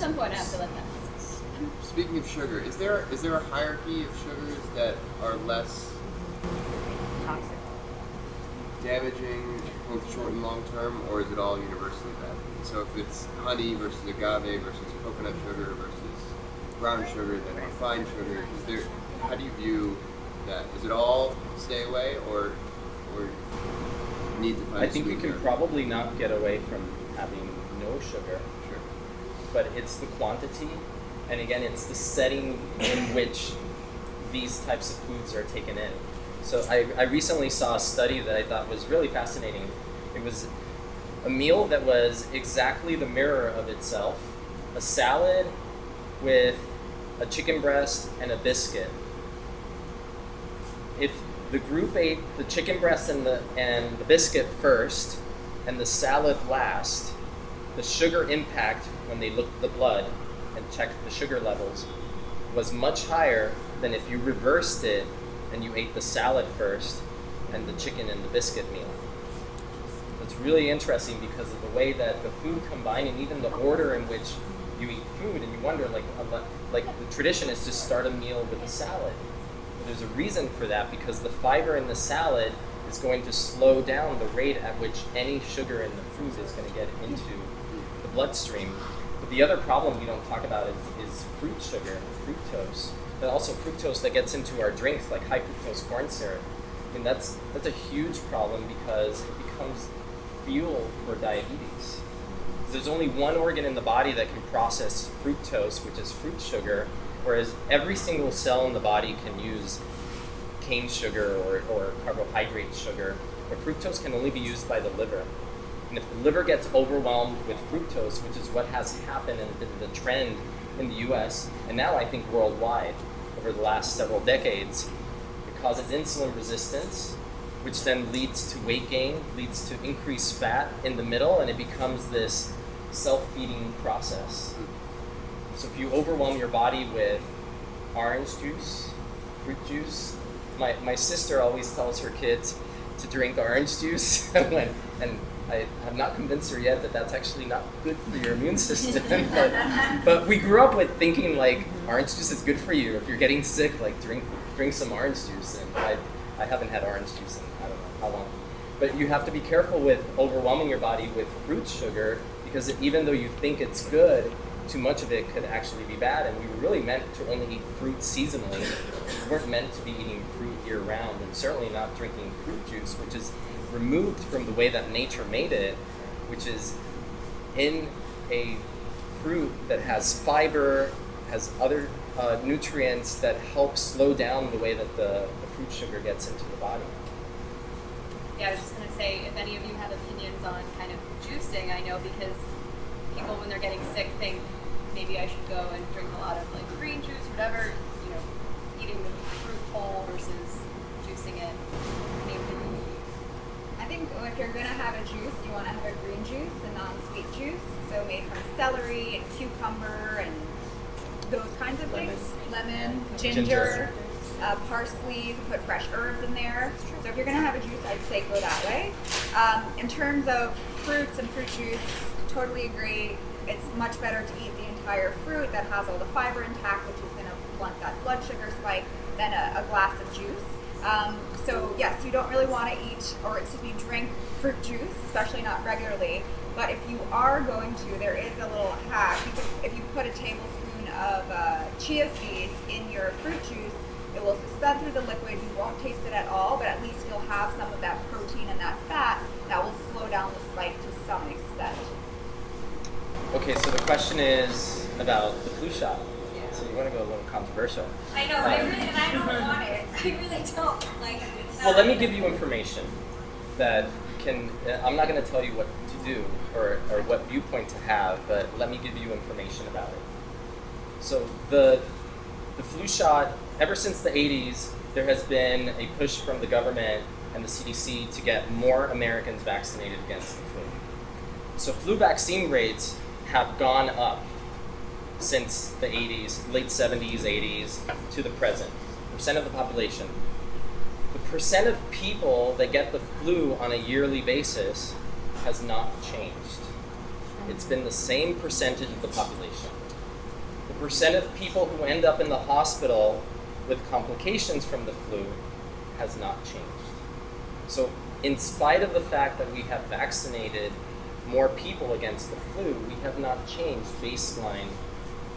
some point I have to let that. Speaking of sugar, is there is there a hierarchy of sugars that are less Toxic. damaging, both short and long term, or is it all universally bad? So if it's honey versus agave versus coconut sugar versus brown sugar, then refined sugar, is there? How do you view that? Is it all stay away, or or need to find? I think you can probably not get away from having no sugar, Sure. But it's the quantity, and again, it's the setting in which these types of foods are taken in. So I, I recently saw a study that I thought was really fascinating. It was a meal that was exactly the mirror of itself, a salad with a chicken breast and a biscuit. If the group ate the chicken breast and the and the biscuit first and the salad last, the sugar impact when they looked at the blood and checked the sugar levels was much higher than if you reversed it and you ate the salad first and the chicken and the biscuit meal. It's really interesting because of the way that the food combined and even the order in which you eat food, and you wonder like like the tradition is to start a meal with a salad. But there's a reason for that because the fiber in the salad is going to slow down the rate at which any sugar in the food is going to get into bloodstream. But the other problem we don't talk about is, is fruit sugar, fructose, but also fructose that gets into our drinks like high fructose corn syrup. And that's that's a huge problem because it becomes fuel for diabetes. There's only one organ in the body that can process fructose, which is fruit sugar, whereas every single cell in the body can use cane sugar or, or carbohydrate sugar, but fructose can only be used by the liver. And if the liver gets overwhelmed with fructose, which is what has happened and been the trend in the US, and now I think worldwide over the last several decades, it causes insulin resistance, which then leads to weight gain, leads to increased fat in the middle, and it becomes this self-feeding process. So if you overwhelm your body with orange juice, fruit juice, my, my sister always tells her kids to drink orange juice, and I have not convinced her yet that that's actually not good for your immune system. but, but we grew up with thinking like orange juice is good for you. If you're getting sick, like drink drink some orange juice. And I, I haven't had orange juice in I don't know how long. But you have to be careful with overwhelming your body with fruit sugar because it, even though you think it's good, too much of it could actually be bad. And we were really meant to only eat fruit seasonally. We weren't meant to be eating fruit year round, and certainly not drinking fruit juice, which is removed from the way that nature made it, which is in a fruit that has fiber, has other uh, nutrients that help slow down the way that the, the fruit sugar gets into the body. Yeah, I was just gonna say, if any of you have opinions on kind of juicing, I know because people when they're getting sick think maybe I should go and drink a lot of like green juice, whatever, you know, eating the fruit whole versus juicing it. Any opinion? I think if you're gonna have a juice, you want to have a green juice, a non-sweet juice, so made from celery and cucumber and those kinds of Lemon. things. Lemon, Ginger. ginger, Uh, parsley. You can put fresh herbs in there. So if you're gonna have a juice, I'd say go that way. Um, in terms of fruits and fruit juice, totally agree. It's much better to eat the entire fruit that has all the fiber intact, which is gonna blunt that blood sugar spike, than a, a glass of juice. Um, so yes, you don't really want to eat or excuse me, drink fruit juice, especially not regularly. But if you are going to, there is a little hack. If you put a tablespoon of uh, chia seeds in your fruit juice, it will suspend through the liquid. You won't taste it at all, but at least you'll have some of that protein and that fat that will slow down the spike to some extent. Okay, so the question is about the flu shot. So you want to go a little controversial. I know, I really, and I don't want it. I really don't. Like, it's Well, let me give you information that can. uh, I'm not going to tell you what to do or, or what viewpoint to have, but let me give you information about it. So the the flu shot, ever since the 80s, there has been a push from the government and the CDC to get more Americans vaccinated against the flu. So flu vaccine rates have gone up since the 80s, late 70s, 80s to the present. Percent of the population. The percent of people that get the flu on a yearly basis has not changed. It's been the same percentage of the population. The percent of people who end up in the hospital with complications from the flu has not changed. So, in spite of the fact that we have vaccinated more people against the flu, we have not changed baseline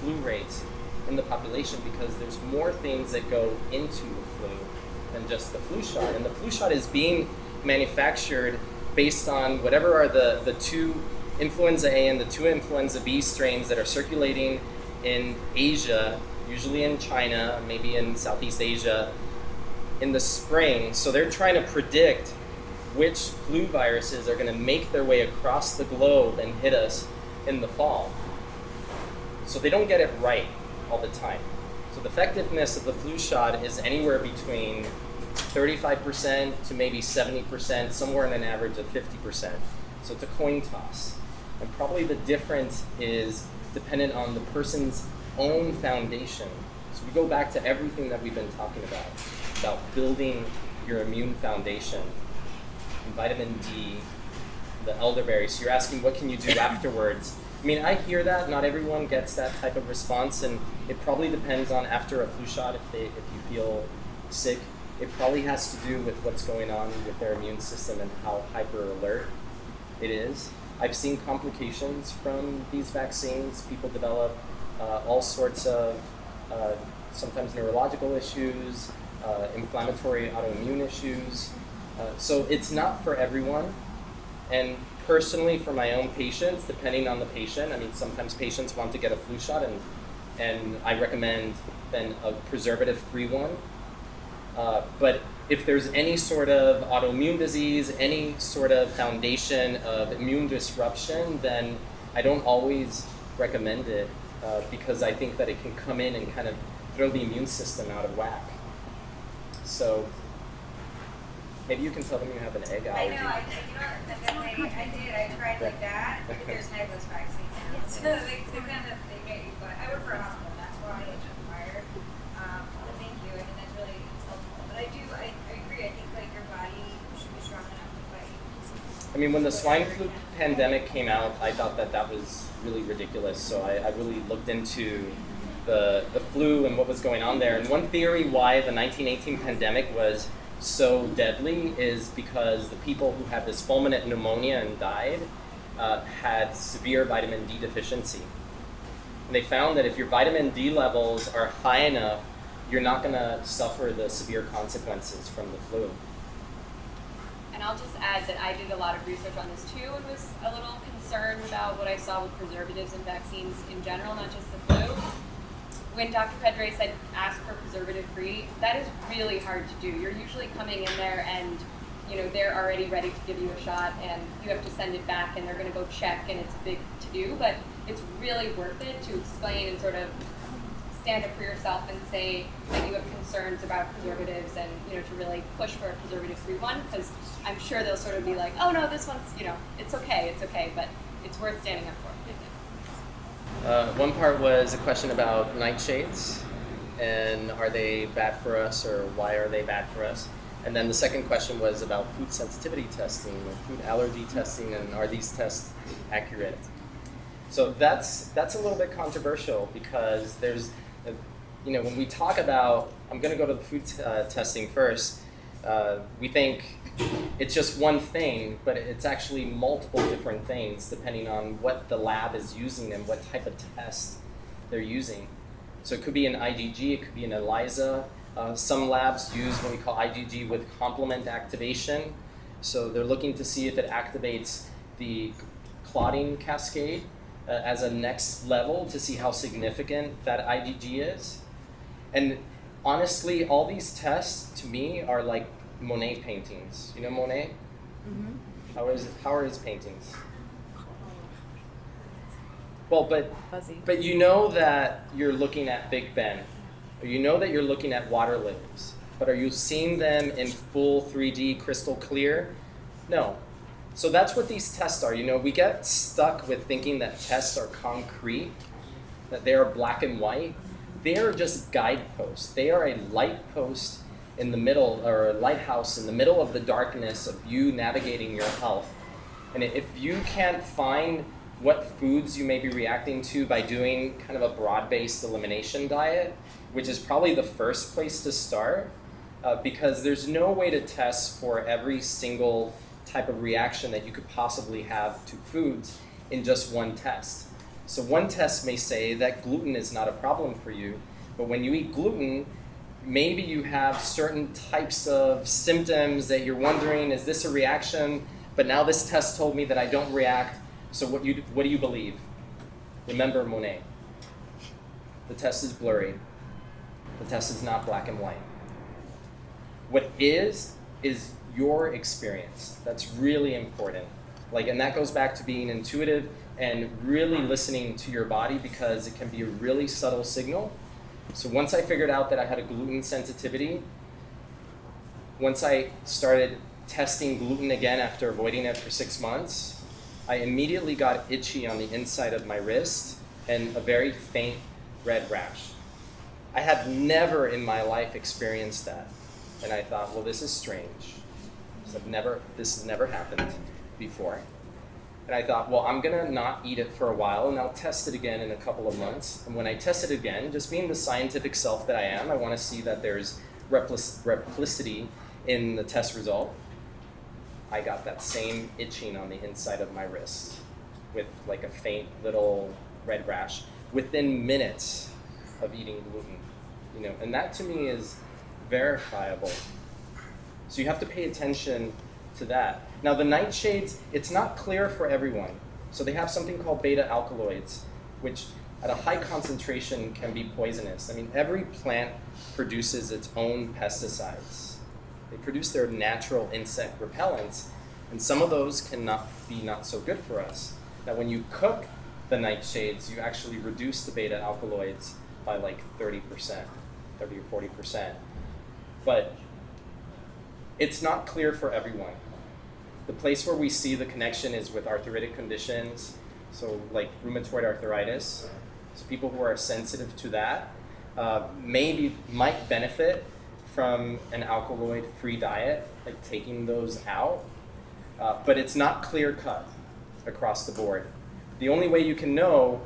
flu rates in the population because there's more things that go into the flu than just the flu shot. And the flu shot is being manufactured based on whatever are the, the two influenza A and the two influenza B strains that are circulating in Asia, usually in China, maybe in Southeast Asia, in the spring. So they're trying to predict which flu viruses are going to make their way across the globe and hit us in the fall. So they don't get it right all the time. So the effectiveness of the flu shot is anywhere between 35% to maybe 70%, somewhere in an average of 50%. So it's a coin toss. And probably the difference is dependent on the person's own foundation. So we go back to everything that we've been talking about, about building your immune foundation. And vitamin D, the elderberry. So you're asking what can you do afterwards? I mean, I hear that. Not everyone gets that type of response, and it probably depends on after a flu shot if they if you feel sick. It probably has to do with what's going on with their immune system and how hyper alert it is. I've seen complications from these vaccines. People develop uh, all sorts of uh, sometimes neurological issues, uh, inflammatory autoimmune issues. Uh, so it's not for everyone. And personally, for my own patients, depending on the patient, I mean, sometimes patients want to get a flu shot, and and I recommend then a preservative-free one. Uh, but if there's any sort of autoimmune disease, any sort of foundation of immune disruption, then I don't always recommend it uh, because I think that it can come in and kind of throw the immune system out of whack. So maybe you can tell them you have an egg I allergy. know, I, you know, I, I did, I tried like that, but there's an eggless vaccine now. So they, kind of, they get you, but I work for a hospital, that's why it's required. Um, but thank you, I mean, that's really helpful. But I do, I, I agree, I think like your body should be strong enough to fight. I mean, when the swine flu pandemic came out, I thought that that was really ridiculous. So I, I really looked into the, the flu and what was going on there. And one theory why the 1918 pandemic was so deadly is because the people who had this fulminant pneumonia and died uh, had severe vitamin D deficiency. And they found that if your vitamin D levels are high enough, you're not going to suffer the severe consequences from the flu. And I'll just add that I did a lot of research on this too and was a little concerned about what I saw with preservatives and vaccines in general, not just the flu. When Dr. Pedre said ask for preservative free, that is really hard to do. You're usually coming in there and you know they're already ready to give you a shot and you have to send it back and they're going to go check and it's a big to do, but it's really worth it to explain and sort of stand up for yourself and say that you have concerns about preservatives and you know to really push for a preservative free one because I'm sure they'll sort of be like, oh no, this one's you know it's okay, it's okay, but it's worth standing up for. Uh, one part was a question about nightshades and are they bad for us or why are they bad for us? And then the second question was about food sensitivity testing or food allergy testing and are these tests accurate? So that's that's a little bit controversial because there's, a, you know, when we talk about, I'm going to go to the food uh, testing first. Uh, we think it's just one thing, but it's actually multiple different things depending on what the lab is using and what type of test they're using. So it could be an IgG, it could be an ELISA. Uh, some labs use what we call IgG with complement activation. So they're looking to see if it activates the clotting cascade uh, as a next level to see how significant that IgG is. And honestly, all these tests to me are like Monet paintings. You know Monet? Mm-hmm. How is how are his paintings? Well, but Fuzzy. but you know that you're looking at Big Ben, or you know that you're looking at water lilies, but are you seeing them in full 3D crystal clear? No. So that's what these tests are. You know, we get stuck with thinking that tests are concrete, that they are black and white. They are just guideposts. They are a light post in the middle, or a lighthouse in the middle of the darkness of you navigating your health. And if you can't find what foods you may be reacting to by doing kind of a broad-based elimination diet, which is probably the first place to start, uh, because there's no way to test for every single type of reaction that you could possibly have to foods in just one test. So one test may say that gluten is not a problem for you, but when you eat gluten, maybe you have certain types of symptoms that you're wondering, is this a reaction? But now this test told me that I don't react, so what, you, what do you believe? Remember Monet. The test is blurry. The test is not black and white. What is, is your experience. That's really important. Like, and that goes back to being intuitive and really listening to your body because it can be a really subtle signal. So once I figured out that I had a gluten sensitivity, once I started testing gluten again after avoiding it for six months, I immediately got itchy on the inside of my wrist and a very faint red rash. I had never in my life experienced that. And I thought, well, this is strange. I've never, this has never happened before. And I thought, well, I'm gonna not eat it for a while and I'll test it again in a couple of months. And when I test it again, just being the scientific self that I am, I wanna see that there's replicity in the test result. I got that same itching on the inside of my wrist with like a faint little red rash within minutes of eating gluten. You know, and that to me is verifiable. So you have to pay attention to that. Now the nightshades, it's not clear for everyone. So they have something called beta alkaloids, which at a high concentration can be poisonous. I mean, every plant produces its own pesticides. They produce their natural insect repellents, and some of those cannot be not so good for us. Now, when you cook the nightshades, you actually reduce the beta alkaloids by like 30%, 30 or 40%. But it's not clear for everyone. The place where we see the connection is with arthritic conditions, so like rheumatoid arthritis. So people who are sensitive to that uh, maybe might benefit from an alkaloid-free diet, like taking those out. Uh, but it's not clear cut across the board. The only way you can know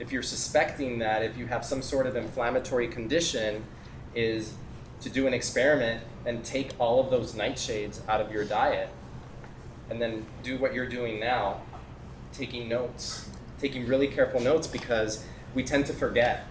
if you're suspecting that if you have some sort of inflammatory condition is to do an experiment and take all of those nightshades out of your diet and then do what you're doing now, taking notes, taking really careful notes because we tend to forget.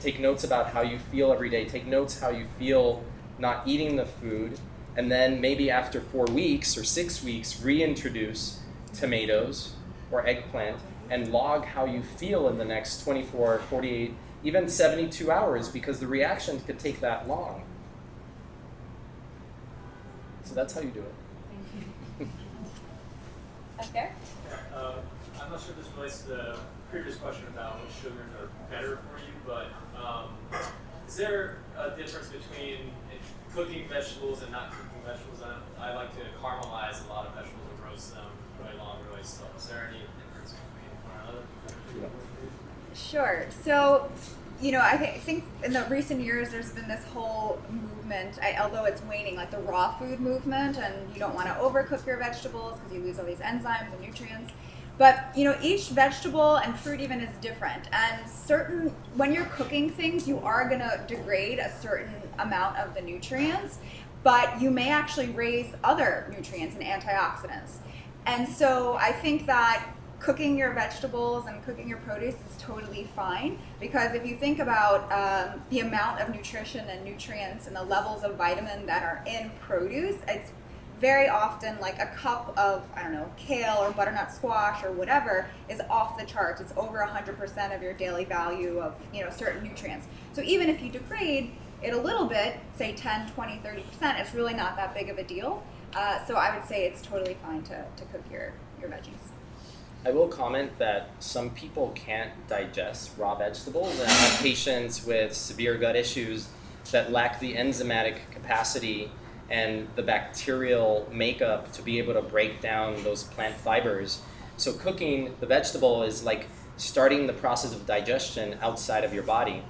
Take notes about how you feel every day. Take notes how you feel not eating the food. And then maybe after four weeks or six weeks, reintroduce tomatoes or eggplant and log how you feel in the next 24, 48, even 72 hours because the reaction could take that long. So that's how you do it. Okay. Uh, I'm not sure this relates to the previous question about what sugars are better for you, but um, is there a difference between cooking vegetables and not cooking vegetables? I, I like to caramelize a lot of vegetables and roast them really long, really slow. Is there any difference between one another? Sure. So, you know, I th- think in the recent years there's been this whole movement, I, although it's waning, like the raw food movement, and you don't want to overcook your vegetables because you lose all these enzymes and nutrients. But you know, each vegetable and fruit even is different, and certain when you're cooking things, you are gonna degrade a certain amount of the nutrients, but you may actually raise other nutrients and antioxidants. And so I think that cooking your vegetables and cooking your produce is totally fine because if you think about um, the amount of nutrition and nutrients and the levels of vitamin that are in produce, it's very often like a cup of I don't know kale or butternut squash or whatever is off the charts. It's over 100% of your daily value of you know certain nutrients. So even if you degrade it a little bit, say 10, 20, 30%, it's really not that big of a deal. Uh, so I would say it's totally fine to, to cook your, your veggies. I will comment that some people can't digest raw vegetables and have patients with severe gut issues that lack the enzymatic capacity and the bacterial makeup to be able to break down those plant fibers. So cooking the vegetable is like starting the process of digestion outside of your body.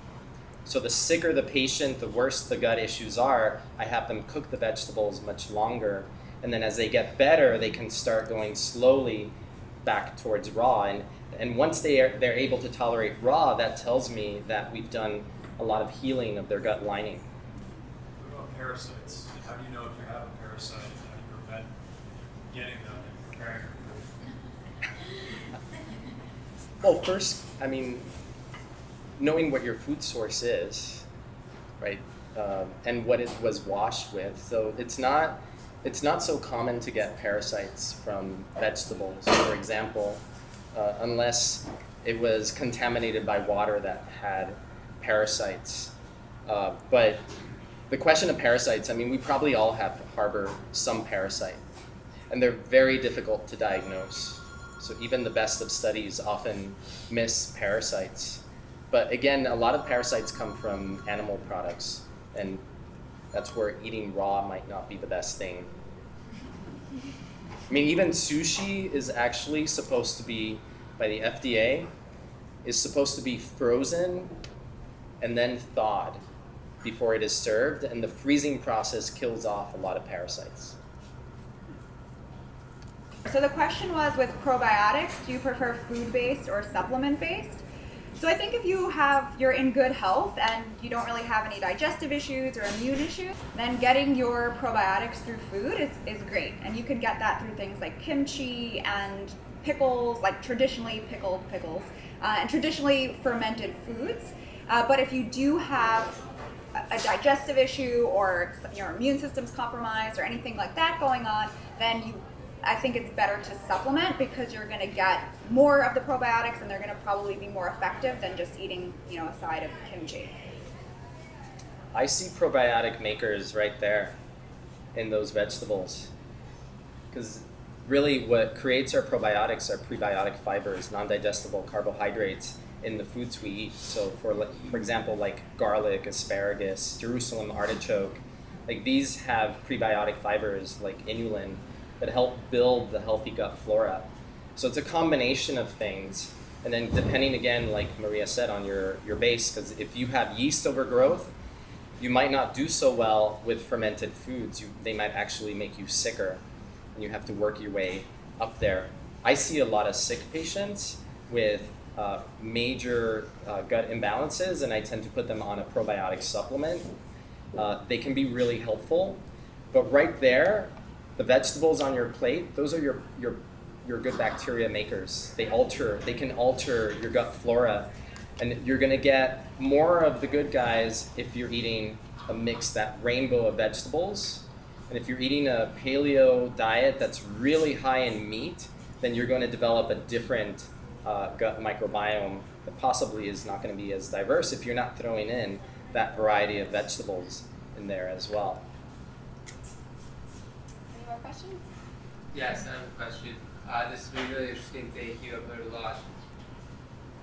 So the sicker the patient, the worse the gut issues are, I have them cook the vegetables much longer. And then as they get better, they can start going slowly back towards raw. And, and once they are, they're able to tolerate raw, that tells me that we've done a lot of healing of their gut lining. What about parasites? How do you know if you have a parasite? How do you prevent getting them and preparing for Well, first, I mean, knowing what your food source is, right, um, and what it was washed with. So it's not it's not so common to get parasites from vegetables, for example, uh, unless it was contaminated by water that had parasites. Uh, but the question of parasites, I mean, we probably all have harbor some parasite, and they're very difficult to diagnose. So even the best of studies often miss parasites. But again, a lot of parasites come from animal products, and that's where eating raw might not be the best thing. I mean, even sushi is actually supposed to be, by the FDA, is supposed to be frozen and then thawed before it is served, and the freezing process kills off a lot of parasites. So the question was with probiotics, do you prefer food-based or supplement-based? So I think if you have you're in good health and you don't really have any digestive issues or immune issues, then getting your probiotics through food is, is great. And you can get that through things like kimchi and pickles, like traditionally pickled pickles, uh, and traditionally fermented foods. Uh, but if you do have a digestive issue or your immune system's compromised or anything like that going on, then you I think it's better to supplement because you're going to get more of the probiotics and they're going to probably be more effective than just eating, you know, a side of kimchi. I see probiotic makers right there in those vegetables. Because really, what creates our probiotics are prebiotic fibers, non digestible carbohydrates in the foods we eat. So, for, for example, like garlic, asparagus, Jerusalem artichoke, like these have prebiotic fibers like inulin that help build the healthy gut flora. So it's a combination of things. And then depending again, like Maria said, on your, your base, because if you have yeast overgrowth, you might not do so well with fermented foods. You, they might actually make you sicker, and you have to work your way up there. I see a lot of sick patients with uh, major uh, gut imbalances, and I tend to put them on a probiotic supplement. Uh, they can be really helpful, but right there, the vegetables on your plate, those are your, your, your good bacteria makers. They alter, they can alter your gut flora. And you're gonna get more of the good guys if you're eating a mix, that rainbow of vegetables. And if you're eating a paleo diet that's really high in meat, then you're going to develop a different uh, gut microbiome that possibly is not going to be as diverse if you're not throwing in that variety of vegetables in there as well questions? Yes, I have a question. Uh, this has been really interesting. Thank you. I've heard a lot.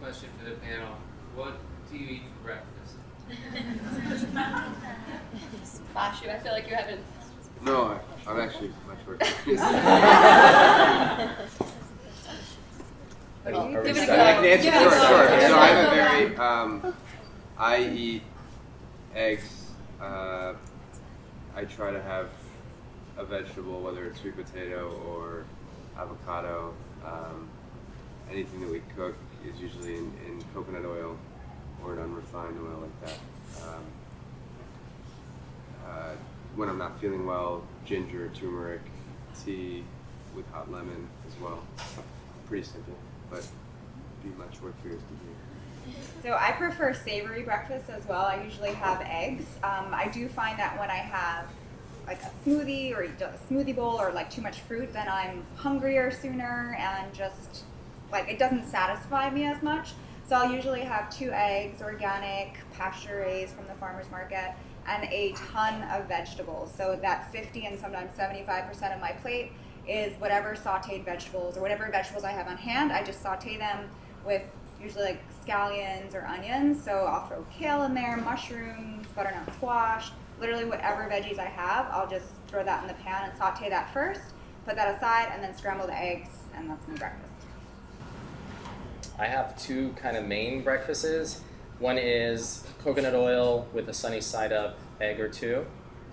Question for the panel. What do you eat for breakfast? Flash you. I feel like you haven't. No, I, am actually much more confused. Are give it a go. I can answer Give sure, sure. So a I have a very, um, I eat eggs. Uh, I try to have a vegetable, whether it's sweet potato or avocado. Um, anything that we cook is usually in, in coconut oil or an unrefined oil like that. Um, uh, when I'm not feeling well, ginger, turmeric, tea with hot lemon as well. Pretty simple, but be much more curious to hear. So I prefer savory breakfast as well. I usually have eggs. Um, I do find that when I have like a smoothie or a smoothie bowl or like too much fruit, then I'm hungrier sooner and just like it doesn't satisfy me as much. So I'll usually have two eggs, organic, pasture raised from the farmer's market, and a ton of vegetables. So that 50 and sometimes 75% of my plate is whatever sauteed vegetables or whatever vegetables I have on hand. I just saute them with usually like scallions or onions. So I'll throw kale in there, mushrooms, butternut squash, literally whatever veggies I have, I'll just throw that in the pan and saute that first, put that aside, and then scramble the eggs, and that's my breakfast. I have two kind of main breakfasts. One is coconut oil with a sunny side up egg or two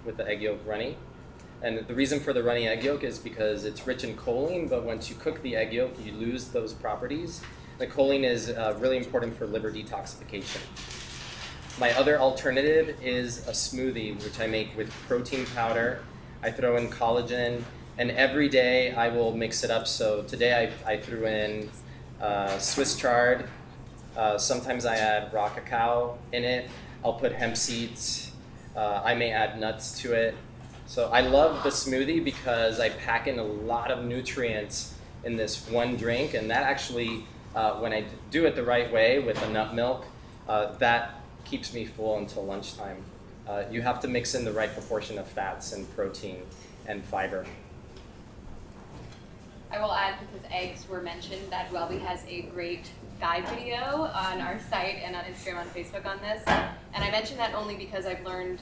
with the egg yolk runny. And the reason for the runny egg yolk is because it's rich in choline, but once you cook the egg yolk, you lose those properties. The choline is uh, really important for liver detoxification. My other alternative is a smoothie, which I make with protein powder. I throw in collagen, and every day I will mix it up. So today I, I threw in uh, Swiss chard. Uh, sometimes I add raw cacao in it. I'll put hemp seeds. Uh, I may add nuts to it. So I love the smoothie because I pack in a lot of nutrients in this one drink, and that actually, uh, when I do it the right way with the nut milk, uh, that keeps me full until lunchtime. Uh, you have to mix in the right proportion of fats and protein and fiber. I will add because eggs were mentioned that Wellbe has a great guide video on our site and on Instagram and Facebook on this. And I mention that only because I've learned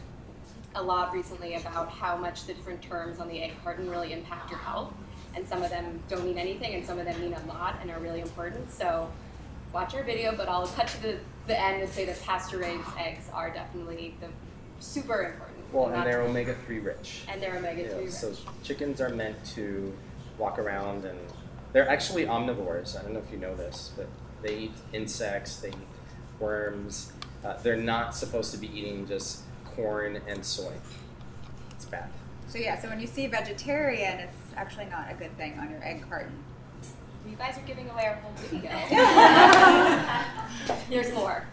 a lot recently about how much the different terms on the egg carton really impact your health. And some of them don't mean anything and some of them mean a lot and are really important. So watch our video, but I'll cut to the, the end and say that pasture raised eggs are definitely the super important. Well, and they're omega 3 rich. and they're omega You know, three. so chickens are meant to walk around and they're actually omnivores. I don't know if you know this, but they eat insects, they eat worms. Uh, they're not supposed to be eating just corn and soy. It's bad. So yeah, so when you see vegetarian, it's actually not a good thing on your egg carton. You guys are giving away our whole video. Here's more.